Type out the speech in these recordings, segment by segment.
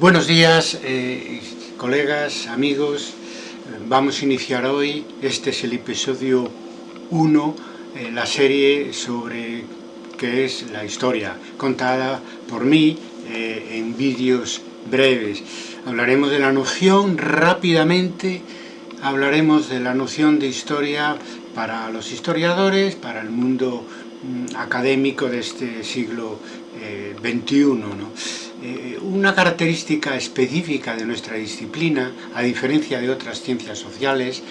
Buenos días, eh, colegas, amigos. Vamos a iniciar hoy, este es el episodio 1, eh, la serie sobre qué es la historia, contada por mí eh, en vídeos breves. Hablaremos de la noción rápidamente, hablaremos de la noción de historia para los historiadores, para el mundo mm, académico de este siglo XXI. ¿no? Eh, una característica específica de nuestra disciplina, a diferencia de otras ciencias sociales,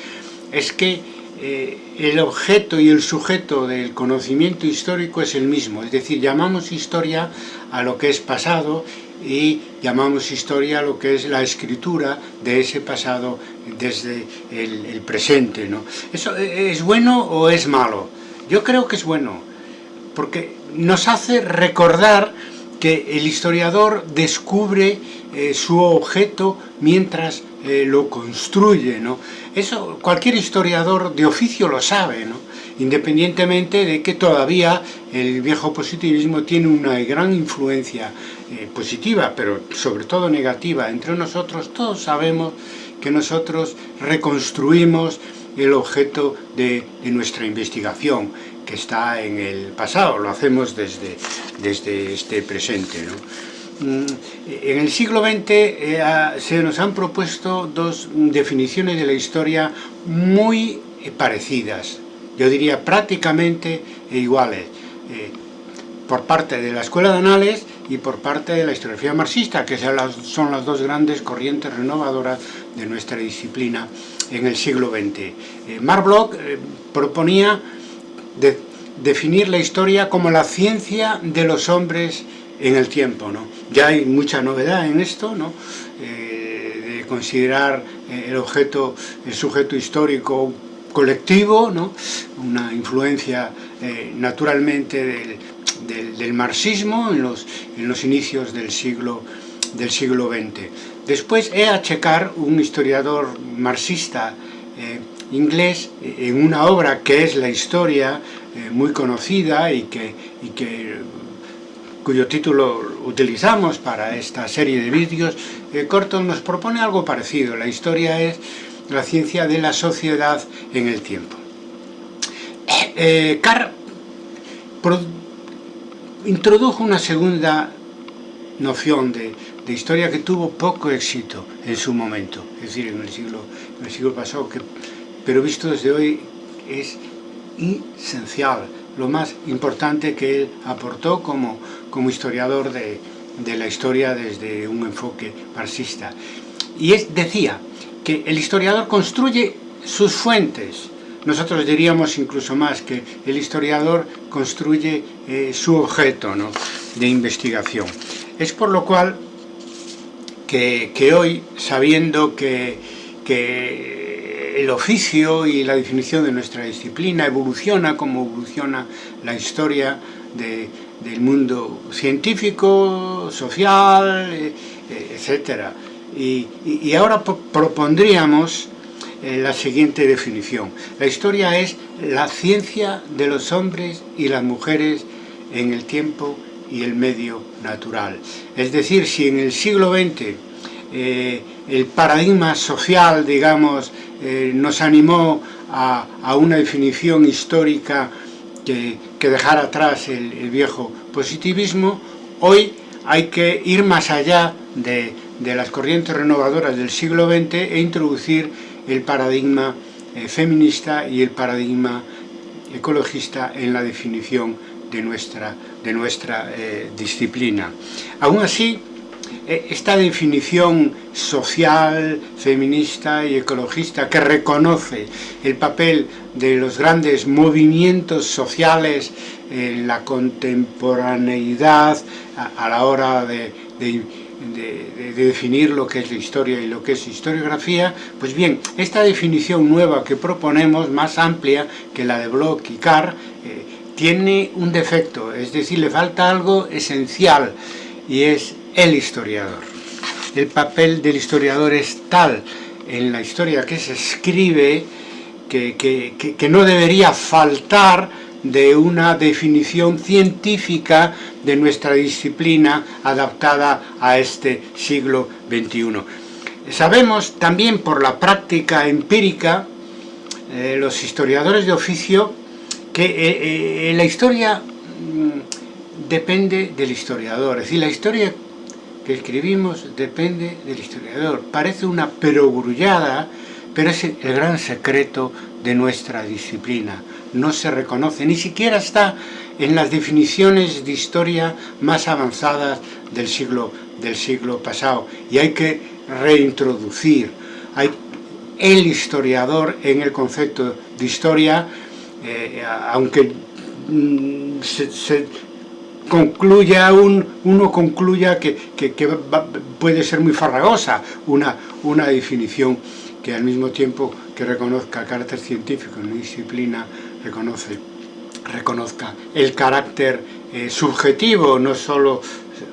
es que eh, el objeto y el sujeto del conocimiento histórico es el mismo, es decir, llamamos historia a lo que es pasado y llamamos historia a lo que es la escritura de ese pasado desde el, el presente. ¿no? ¿Eso es bueno o es malo? Yo creo que es bueno, porque nos hace recordar que el historiador descubre eh, su objeto mientras eh, lo construye, ¿no? Eso cualquier historiador de oficio lo sabe, ¿no? Independientemente de que todavía el viejo positivismo tiene una gran influencia eh, positiva, pero sobre todo negativa entre nosotros, todos sabemos que nosotros reconstruimos el objeto de, de nuestra investigación que está en el pasado, lo hacemos desde, desde este presente. Mm, en el siglo XX eh, se nos han propuesto dos definiciones de la historia muy parecidas, yo diría prácticamente iguales, eh, por parte de la Escuela de Anales y por parte de la historiografía marxista, que son las dos grandes corrientes renovadoras de nuestra disciplina en el siglo XX. Eh, Mark Bloch proponía de definir la historia como la ciencia de los hombres en el tiempo. ¿no? Ya hay mucha novedad en esto, ¿no? Eh, de considerar eh, el objeto, el sujeto histórico colectivo, ¿no? una influencia eh, naturalmente del, del, marxismo en los, en los inicios del siglo, del siglo XX. Después a checar un historiador marxista inglés en una obra que es la historia eh, muy conocida y que, y que cuyo título utilizamos para esta serie de vídeos, eh, Corton nos propone algo parecido. La historia es la ciencia de la sociedad en el tiempo. Eh, Carr introdujo una segunda noción de, de, historia que tuvo poco éxito en su momento, es decir, en el siglo, en el siglo pasado, que pero visto desde hoy es esencial, lo más importante que él aportó como, como historiador de, de la historia desde un enfoque marxista. Y es, decía que el historiador construye sus fuentes, nosotros diríamos incluso más que el historiador construye eh, su objeto ¿no? de investigación. Es por lo cual que, que hoy, sabiendo que, que el oficio y la definición de nuestra disciplina evoluciona como evoluciona la historia del mundo científico, social, eh, eh, etc. Y, ahora propondríamos eh, la siguiente definición. La historia es la ciencia de los hombres y las mujeres en el tiempo y el medio natural. Es decir, si en el siglo XX el paradigma social, digamos, eh, nos animó a, una definición histórica que, que dejara atrás el, viejo positivismo, hoy hay que ir más allá de, las corrientes renovadoras del siglo XX e introducir el paradigma eh, feminista y el paradigma ecologista en la definición de nuestra, de nuestra eh, disciplina. Aún así, esta definición social, feminista y ecologista que reconoce el papel de los grandes movimientos sociales en la contemporaneidad a, la hora de, definir lo que es la historia y lo que es historiografía, pues bien, esta definición nueva que proponemos, más amplia que la de Bloch y Carr, eh, tiene un defecto, es decir, le falta algo esencial, y es el historiador. El papel del historiador es tal en la historia que se escribe que, que, no debería faltar de una definición científica de nuestra disciplina adaptada a este siglo XXI. Sabemos también por la práctica empírica, eh, los historiadores de oficio, que eh, eh, la historia mm, depende del historiador, es decir, la historia que escribimos depende del historiador. Parece una perogrullada, pero es el gran secreto de nuestra disciplina. No se reconoce, ni siquiera está en las definiciones de historia más avanzadas del siglo, del siglo pasado. Y hay que reintroducir hay el historiador en el concepto de historia, eh, aunque mm, se, concluya un, uno concluya que, puede ser muy farragosa una, una definición que al mismo tiempo que reconozca el carácter científico en una disciplina, reconoce, reconozca el carácter eh, subjetivo, no solo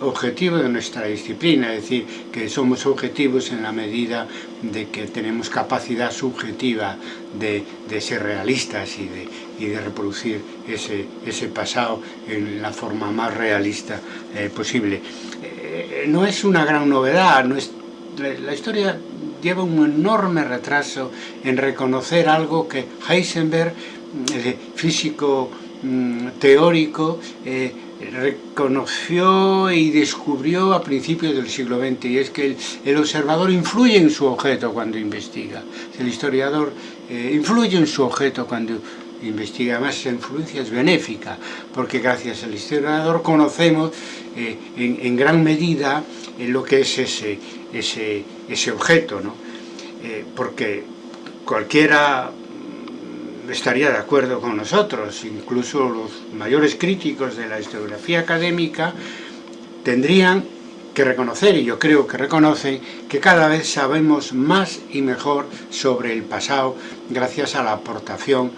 objetivo de nuestra disciplina, es decir, que somos objetivos en la medida de que tenemos capacidad subjetiva de, ser realistas y de, de reproducir ese, ese, pasado en la forma más realista eh, posible. Eh, no es una gran novedad, no es, la, historia lleva un enorme retraso en reconocer algo que Heisenberg, el físico mm, teórico, eh, reconoció y descubrió a principios del siglo XX y es que el, observador influye en su objeto cuando investiga, el historiador eh, influye en su objeto cuando investiga, además esa influencia es benéfica porque gracias al historiador conocemos eh, en, gran medida eh, lo que es ese, ese, ese objeto, ¿no? porque cualquiera estaría de acuerdo con nosotros, incluso los mayores críticos de la historiografía académica tendrían que reconocer, y yo creo que reconocen, que cada vez sabemos más y mejor sobre el pasado gracias a la aportación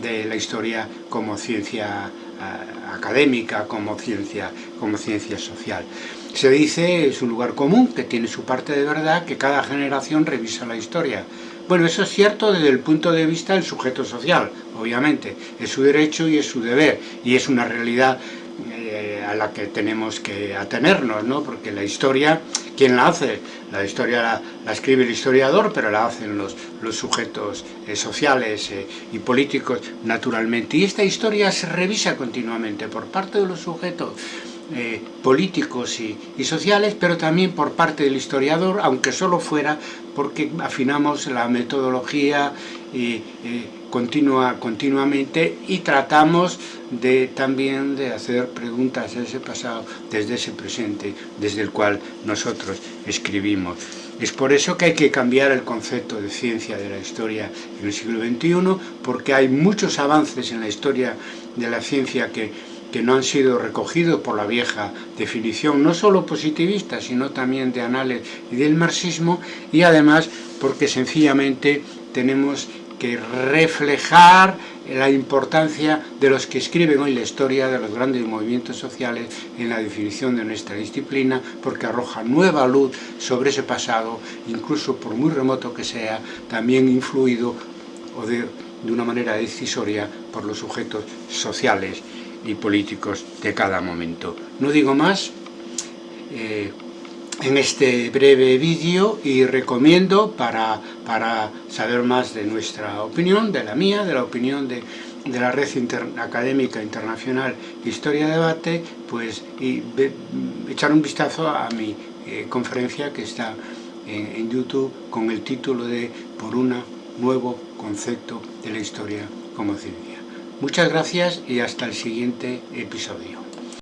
de la historia como ciencia eh, académica, como ciencia, como ciencia social. Se dice, es un lugar común, que tiene su parte de verdad, que cada generación revisa la historia. Bueno, eso es cierto desde el punto de vista del sujeto social, obviamente. Es su derecho y es su deber, y es una realidad eh, a la que tenemos que atenernos, ¿no? Porque la historia, ¿quién la hace? La historia la, escribe el historiador, pero la hacen los, los sujetos eh, sociales eh, y políticos, naturalmente. Y esta historia se revisa continuamente por parte de los sujetos políticos y, sociales, pero también por parte del historiador, aunque solo fuera porque afinamos la metodología eh, continua, continuamente y tratamos de, también de hacer preguntas a ese pasado desde ese presente, desde el cual nosotros escribimos. Es por eso que hay que cambiar el concepto de ciencia de la historia en el siglo XXI, porque hay muchos avances en la historia de la ciencia que que no han sido recogidos por la vieja definición, no solo positivista, sino también de análisis y del marxismo, y además porque sencillamente tenemos que reflejar la importancia de los que escriben hoy la historia de los grandes movimientos sociales en la definición de nuestra disciplina, porque arroja nueva luz sobre ese pasado, incluso por muy remoto que sea, también influido o de, de una manera decisoria por los sujetos sociales y políticos de cada momento. No digo más eh, en este breve vídeo y recomiendo para, para saber más de nuestra opinión, de la mía, de la opinión de, de la Red Académica Internacional Historia Debate, pues echar un vistazo a mi eh, conferencia que está en, en YouTube con el título de Por un nuevo concepto de la historia como ciencia. Muchas gracias y hasta el siguiente episodio.